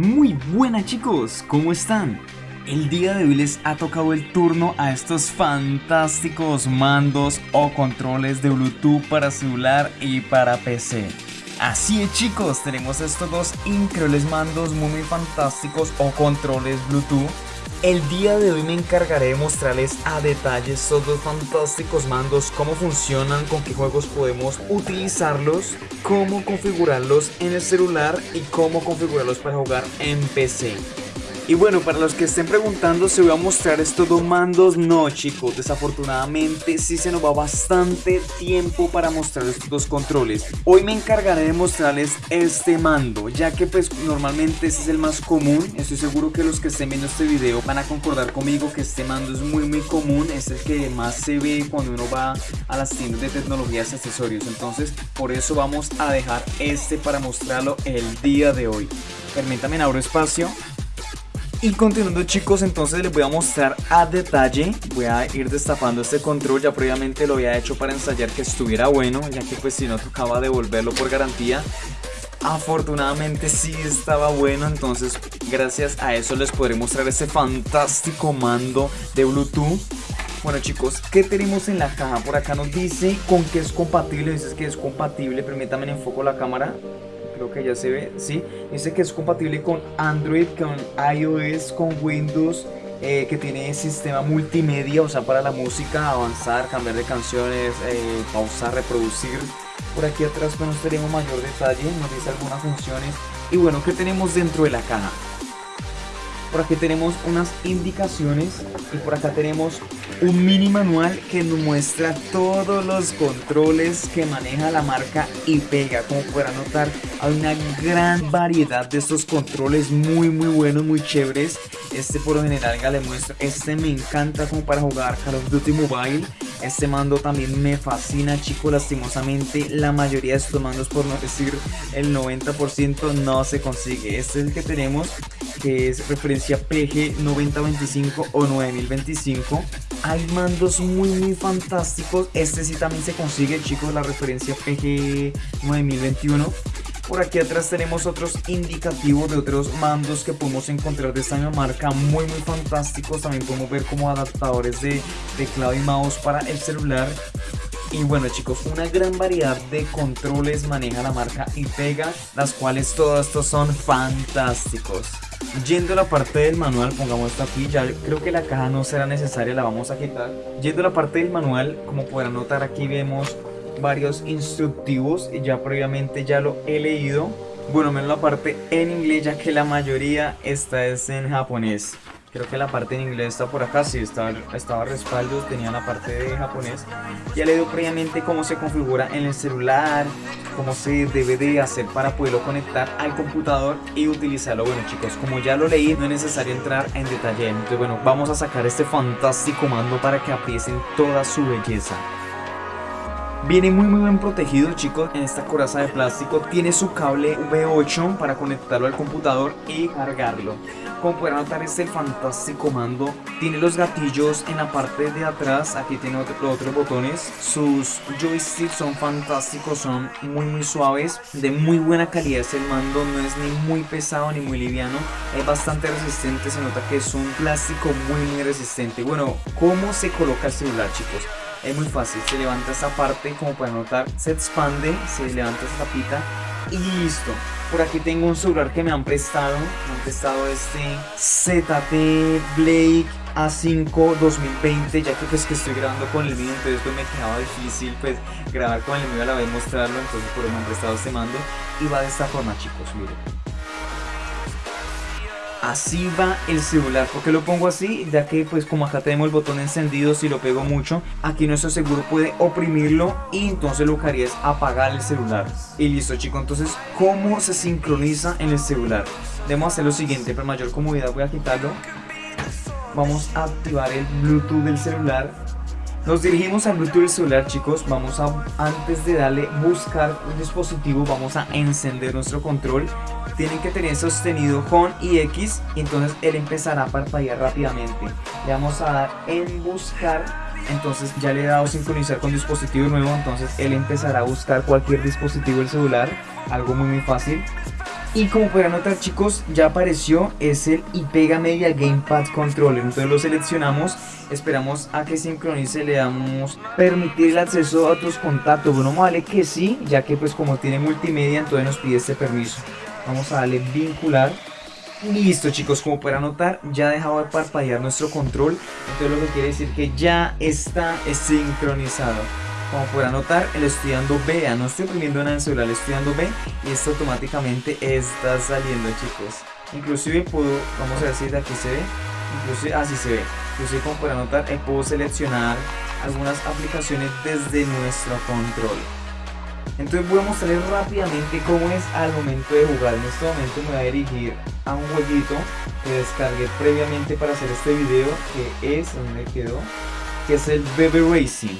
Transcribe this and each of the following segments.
Muy buenas chicos, ¿cómo están? El día de hoy les ha tocado el turno a estos fantásticos mandos o controles de Bluetooth para celular y para PC. Así es chicos, tenemos estos dos increíbles mandos muy, fantásticos o controles Bluetooth el día de hoy me encargaré de mostrarles a detalle estos dos fantásticos mandos, cómo funcionan, con qué juegos podemos utilizarlos, cómo configurarlos en el celular y cómo configurarlos para jugar en PC. Y bueno, para los que estén preguntando si voy a mostrar estos dos mandos, no chicos, desafortunadamente sí se nos va bastante tiempo para mostrar estos dos controles. Hoy me encargaré de mostrarles este mando, ya que pues normalmente ese es el más común. Estoy seguro que los que estén viendo este video van a concordar conmigo que este mando es muy muy común, es el que más se ve cuando uno va a las tiendas de tecnologías y accesorios. Entonces por eso vamos a dejar este para mostrarlo el día de hoy. Permítanme abro espacio y continuando chicos, entonces les voy a mostrar a detalle. Voy a ir destapando este control, ya previamente lo había hecho para ensayar que estuviera bueno Ya que pues si no tocaba devolverlo por garantía. Afortunadamente sí estaba bueno, entonces gracias a eso les podré mostrar este fantástico mando de Bluetooth. Bueno chicos, ¿qué tenemos en la caja? Por acá nos dice con qué es compatible, dice que es compatible, permítanme enfoco la cámara creo que ya se ve, sí, dice que es compatible con Android, con iOS, con Windows, eh, que tiene sistema multimedia, o sea, para la música, avanzar, cambiar de canciones, eh, pausar, reproducir. Por aquí atrás pues, nos tenemos mayor detalle, nos dice algunas funciones. Y bueno, ¿qué tenemos dentro de la caja? Por aquí tenemos unas indicaciones y por acá tenemos un mini manual que nos muestra todos los controles que maneja la marca y pega. Como podrán notar, hay una gran variedad de estos controles muy muy buenos, muy chéveres. Este por lo general ya le muestro, este me encanta como para jugar Call of Duty Mobile. Este mando también me fascina chicos, lastimosamente la mayoría de estos mandos por no decir el 90% no se consigue. Este es el que tenemos que es referencia PG 9025 o 9025 hay mandos muy muy fantásticos. Este sí también se consigue chicos la referencia PG 9021 por aquí atrás tenemos otros indicativos de otros mandos que podemos encontrar de esta misma marca muy muy fantásticos. También podemos ver como adaptadores de teclado y mouse para el celular. Y bueno chicos, una gran variedad de controles maneja la marca Pega las cuales todos estos son fantásticos. Yendo a la parte del manual, pongamos esto aquí, ya creo que la caja no será necesaria, la vamos a quitar. Yendo a la parte del manual, como podrán notar aquí vemos varios instructivos, ya previamente ya lo he leído. Bueno, menos la parte en inglés ya que la mayoría está es en japonés. Creo que la parte en inglés está por acá, sí, estaba, estaba respaldo, tenía la parte de japonés. Ya le dio previamente cómo se configura en el celular, cómo se debe de hacer para poderlo conectar al computador y utilizarlo. Bueno chicos, como ya lo leí, no es necesario entrar en detalle. Entonces bueno, vamos a sacar este fantástico mando para que aprecien toda su belleza. Viene muy muy bien protegido chicos en esta coraza de plástico. Tiene su cable V8 para conectarlo al computador y cargarlo. Como pueden notar este fantástico mando. Tiene los gatillos en la parte de atrás. Aquí tiene los otros botones. Sus joysticks son fantásticos, son muy muy suaves. De muy buena calidad es el mando. No es ni muy pesado ni muy liviano. Es bastante resistente, se nota que es un plástico muy muy resistente. Bueno, ¿cómo se coloca el celular chicos? Es muy fácil, se levanta esta parte, como pueden notar, se expande, se levanta esta tapita y listo. Por aquí tengo un celular que me han prestado, me han prestado este ZT Blake A5 2020, ya que pues que estoy grabando con el mío, entonces pues me quedaba difícil pues grabar con el mío a la vez mostrarlo, entonces por eso me han prestado este mando y va de esta forma chicos, miren. Así va el celular, ¿por qué lo pongo así? Ya que pues como acá tenemos el botón encendido, si lo pego mucho, aquí nuestro seguro puede oprimirlo y entonces lo que haría es apagar el celular. Y listo chicos, entonces ¿cómo se sincroniza en el celular? Debemos hacer lo siguiente, para mayor comodidad voy a quitarlo. Vamos a activar el Bluetooth del celular nos dirigimos al Bluetooth celular chicos, vamos a, antes de darle buscar un dispositivo, vamos a encender nuestro control. Tienen que tener sostenido con y X y entonces él empezará a parpadear rápidamente. Le vamos a dar en buscar, entonces ya le he dado sincronizar con dispositivo nuevo. Entonces él empezará a buscar cualquier dispositivo del celular, algo muy muy fácil Y como podrán notar chicos, ya apareció, es el IPEGA Media Gamepad Controller. Entonces lo seleccionamos, esperamos a que sincronice, le damos permitir el acceso a otros contactos. Bueno, vale que sí, ya que pues como tiene multimedia, entonces nos pide este permiso. Vamos a darle vincular. Listo chicos, como podrán notar, ya ha dejado de parpadear nuestro control. Entonces lo que quiere decir que ya está sincronizado. Como podrán notar, le estoy dando B, no estoy oprimiendo nada en el celular, le estoy dando B y esto automáticamente está saliendo chicos. Inclusive puedo, vamos a si de aquí se ve, inclusive así se ve. Inclusive como podrán notar, eh, puedo seleccionar algunas aplicaciones desde nuestro control. Entonces voy a mostrarles rápidamente cómo es al momento de jugar. En este momento me voy a dirigir a un jueguito que descargué previamente para hacer este video, que es, donde quedó? Que es el Baby Racing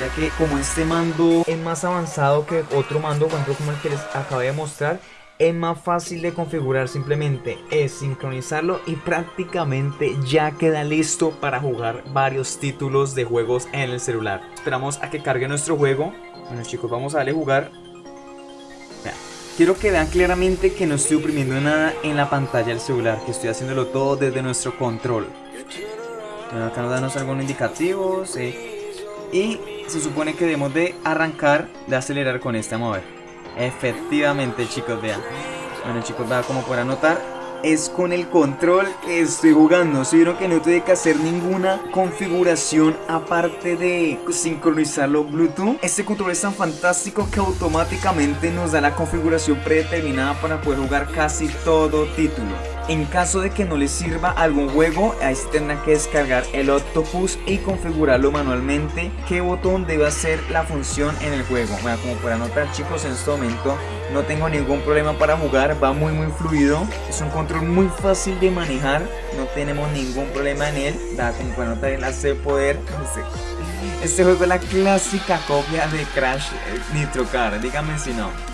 ya que como este mando es más avanzado que otro mando, como el que les acabé de mostrar, es más fácil de configurar, simplemente es sincronizarlo y prácticamente ya queda listo para jugar varios títulos de juegos en el celular. Esperamos a que cargue nuestro juego. Bueno chicos, vamos a darle jugar. Quiero que vean claramente que no estoy oprimiendo nada en la pantalla del celular, que estoy haciéndolo todo desde nuestro control. acá nos dan algunos indicativos. Eh, y se supone que debemos de arrancar, de acelerar con este mover. Efectivamente chicos, vean. Bueno chicos, vean como podrán notar, es con el control que estoy jugando. Si vieron que no tuve que hacer ninguna configuración aparte de sincronizarlo Bluetooth. Este control es tan fantástico que automáticamente nos da la configuración predeterminada para poder jugar casi todo título. En caso de que no les sirva algún juego, ahí se tendrá que descargar el Octopus y configurarlo manualmente qué botón debe hacer la función en el juego. Bueno, como pueden notar chicos, en este momento no tengo ningún problema para jugar, va muy muy fluido. Es un control muy fácil de manejar, no tenemos ningún problema en él. Da, como pueden notar, el hace poder. Este juego es la clásica copia de Crash eh, Nitro Car, díganme si no.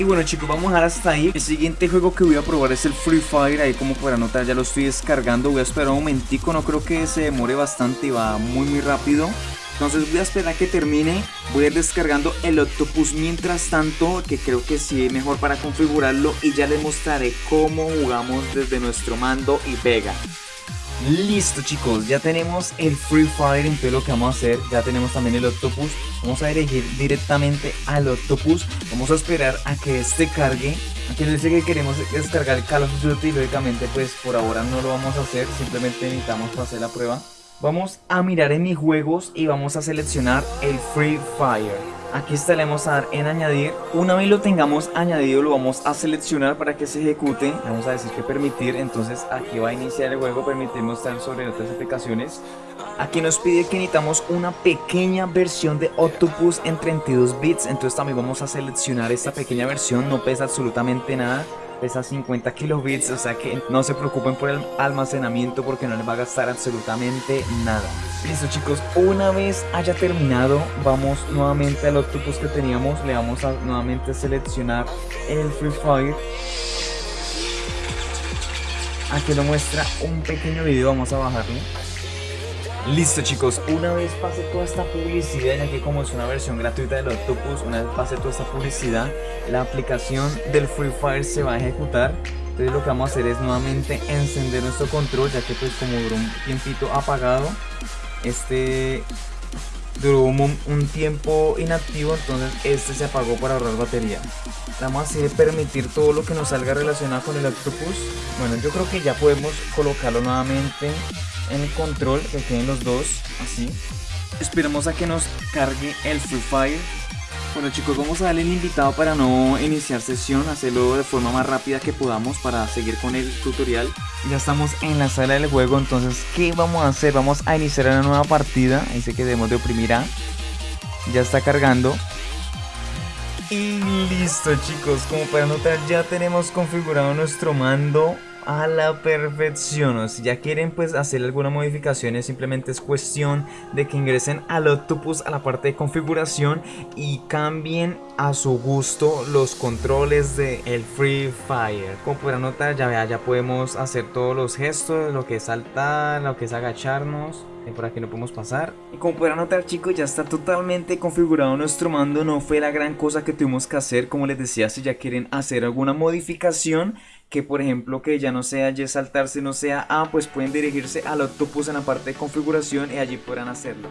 Y bueno chicos, vamos a dejar hasta ahí. El siguiente juego que voy a probar es el Free Fire. Ahí como podrán notar ya lo estoy descargando. Voy a esperar un momentico, no creo que se demore bastante y va muy muy rápido. Entonces voy a esperar a que termine, voy a ir descargando el Octopus mientras tanto, que creo que sí es mejor para configurarlo y ya les mostraré cómo jugamos desde nuestro mando y pega. Listo chicos, ya tenemos el Free Fire, entonces lo que vamos a hacer, ya tenemos también el Octopus, vamos a dirigir directamente al Octopus, vamos a esperar a que este cargue, aquí nos dice que queremos descargar el Call of Duty, lógicamente pues por ahora no lo vamos a hacer, simplemente necesitamos hacer la prueba. Vamos a mirar en mis juegos y vamos a seleccionar el Free Fire. Aquí está, le vamos a dar en añadir. Una vez lo tengamos añadido, lo vamos a seleccionar para que se ejecute. Vamos a decir que permitir. Entonces aquí va a iniciar el juego, permitimos estar sobre otras aplicaciones. Aquí nos pide que necesitamos una pequeña versión de Octopus en 32 bits. Entonces también vamos a seleccionar esta pequeña versión. No pesa absolutamente nada pesa 50 kilobits, o sea que no se preocupen por el almacenamiento porque no les va a gastar absolutamente nada. Listo chicos, una vez haya terminado, vamos nuevamente al octopus que teníamos, le vamos a nuevamente seleccionar el Free Fire. Aquí lo muestra un pequeño video, vamos a bajarlo. Listo chicos, una vez pase toda esta publicidad, ya que como es una versión gratuita del Octopus, una vez pase toda esta publicidad, la aplicación del Free Fire se va a ejecutar. Entonces lo que vamos a hacer es nuevamente encender nuestro control, ya que pues como duró un tiempito apagado, este duró un, tiempo inactivo, entonces este se apagó para ahorrar batería. Vamos a hacer permitir todo lo que nos salga relacionado con el Octopus. Bueno, yo creo que ya podemos colocarlo nuevamente en el control, que queden los dos, así. Esperamos a que nos cargue el Free Fire. Bueno chicos, vamos a darle el invitado para no iniciar sesión, hacerlo de forma más rápida que podamos para seguir con el tutorial. Ya estamos en la sala del juego, entonces ¿qué vamos a hacer? Vamos a iniciar una nueva partida, dice que debemos de oprimir A. Ya está cargando. Y listo chicos, como pueden notar ya tenemos configurado nuestro mando a la perfección. Si ya quieren pues hacer algunas modificaciones, simplemente es cuestión de que ingresen al Octopus a la parte de configuración y cambien a su gusto los controles de el Free Fire. Como podrán notar, ya, ya podemos hacer todos los gestos, lo que es saltar, lo que es agacharnos por aquí no podemos pasar y como podrán notar chicos ya está totalmente configurado nuestro mando no fue la gran cosa que tuvimos que hacer como les decía si ya quieren hacer alguna modificación que por ejemplo que ya no sea Y saltarse no sea A pues pueden dirigirse al Octopus en la parte de configuración y allí podrán hacerlo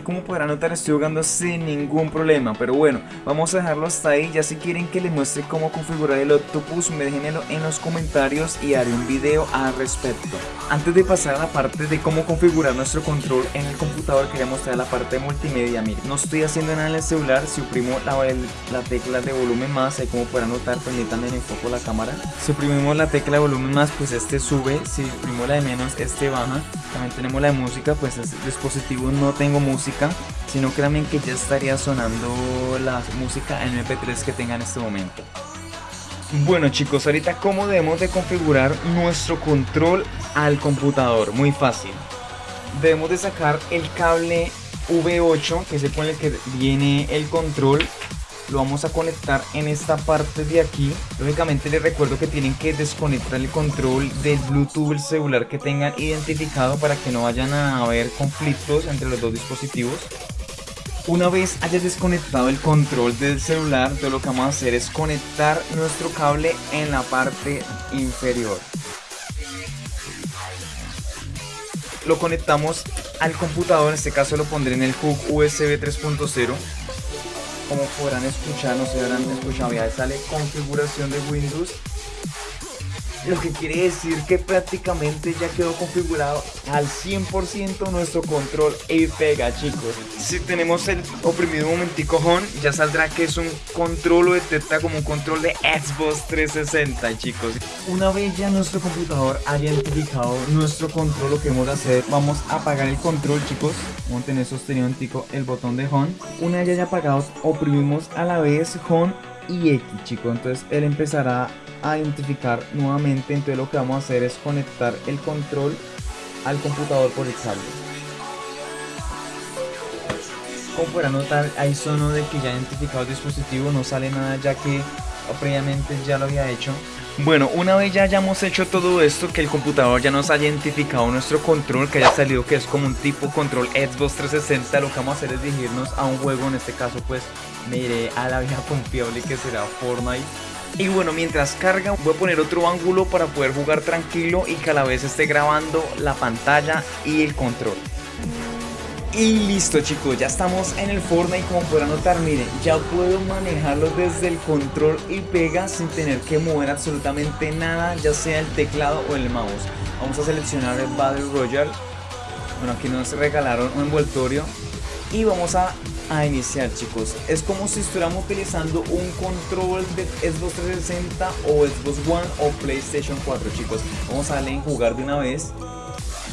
como podrán notar estoy jugando sin ningún problema Pero bueno, vamos a dejarlo hasta ahí. Ya si quieren que les muestre cómo configurar el Octopus Me déjenmelo en los comentarios y haré un video al respecto. Antes de pasar a la parte de cómo configurar nuestro control en el computador Quería mostrar la parte multimedia. Miren, no estoy haciendo nada en el celular Si oprimo la, la tecla de volumen más Ahí como podrán notar, permítanme en enfoco la cámara. Si oprimimos la tecla de volumen más, pues este sube Si oprimimos la de menos, este baja. También tenemos la de música, pues este dispositivo no tengo música sino créanme que ya estaría sonando la música en MP3 que tenga en este momento. Bueno chicos, ahorita cómo debemos de configurar nuestro control al computador, muy fácil. Debemos de sacar el cable V8, que es el con el que viene el control lo vamos a conectar en esta parte de aquí. Lógicamente les recuerdo que tienen que desconectar el control del bluetooth el celular que tengan identificado para que no vayan a haber conflictos entre los dos dispositivos. Una vez hayas desconectado el control del celular, todo lo que vamos a hacer es conectar nuestro cable en la parte inferior. Lo conectamos al computador, en este caso lo pondré en el hook USB 3.0 como podrán escuchar, no se habrán escuchado, ya sale configuración de Windows lo que quiere decir que prácticamente ya quedó configurado al 100% nuestro control. Y pega chicos. Si tenemos el oprimido un momentico home ya saldrá que es un control o detecta como un control de Xbox 360 chicos. Una vez ya nuestro computador haya identificado nuestro control lo que vamos a hacer vamos a apagar el control chicos. Vamos a tener sostenido el botón de home una vez ya haya apagado oprimimos a la vez home y X chicos entonces él empezará a identificar nuevamente. Entonces lo que vamos a hacer es conectar el control al computador por el cable. Como podrán notar hay sono de que ya identificado el dispositivo. No sale nada ya que previamente ya lo había hecho bueno, una vez ya hayamos hecho todo esto, que el computador ya nos haya identificado nuestro control, que haya salido que es como un tipo control Xbox 360, lo que vamos a hacer es dirigirnos a un juego, en este caso pues me iré a la vieja confiable que será Fortnite. Y bueno, mientras carga voy a poner otro ángulo para poder jugar tranquilo y que a la vez esté grabando la pantalla y el control. Y listo chicos, ya estamos en el Fortnite como podrán notar, miren, ya puedo manejarlo desde el control y pega sin tener que mover absolutamente nada, ya sea el teclado o el mouse. Vamos a seleccionar el Battle Royale, bueno aquí nos regalaron un envoltorio y vamos a, a iniciar chicos. Es como si estuviéramos utilizando un control de Xbox 360 o Xbox One o PlayStation 4 chicos. Vamos a darle en jugar de una vez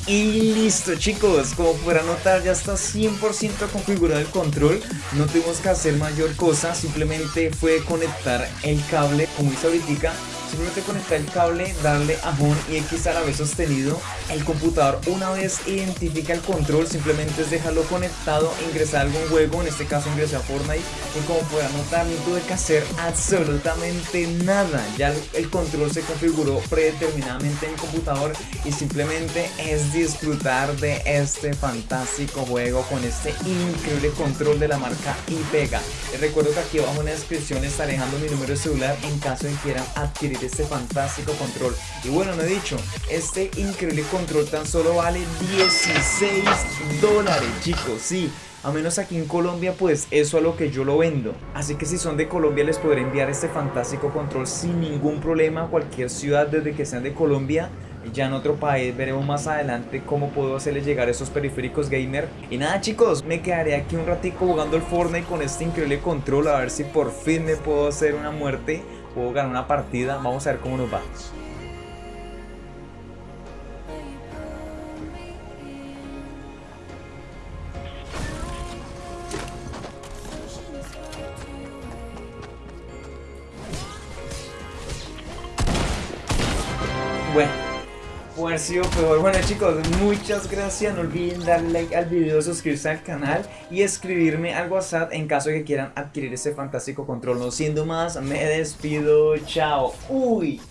y listo chicos, como podrán notar ya está 100% configurado el control. No tuvimos que hacer mayor cosa, simplemente fue conectar el cable como hice ahorita Simplemente conectar el cable, darle a Home y X a la vez sostenido. El computador una vez identifica el control, simplemente es dejarlo conectado, ingresar a algún juego, en este caso ingresé a Fortnite. Y como podrán notar, no tuve que hacer absolutamente nada. Ya el control se configuró predeterminadamente en el computador y simplemente es disfrutar de este fantástico juego con este increíble control de la marca IPEGA. Les recuerdo que aquí abajo en la descripción estaré dejando mi número de celular en caso de quieran adquirir este fantástico control. Y bueno, no he dicho, este increíble control tan solo vale 16 dólares, chicos, sí. A menos aquí en Colombia, pues eso a lo que yo lo vendo. Así que si son de Colombia les podré enviar este fantástico control sin ningún problema a cualquier ciudad desde que sean de Colombia. Ya en otro país veremos más adelante cómo puedo hacerles llegar esos periféricos gamer. Y nada chicos, me quedaré aquí un ratico jugando el Fortnite con este increíble control a ver si por fin me puedo hacer una muerte puedo ganar una partida, vamos a ver cómo nos va. Bueno chicos, muchas gracias. No olviden darle like al video, suscribirse al canal y escribirme al WhatsApp en caso de que quieran adquirir este fantástico control. No siendo más, me despido. Chao. Uy.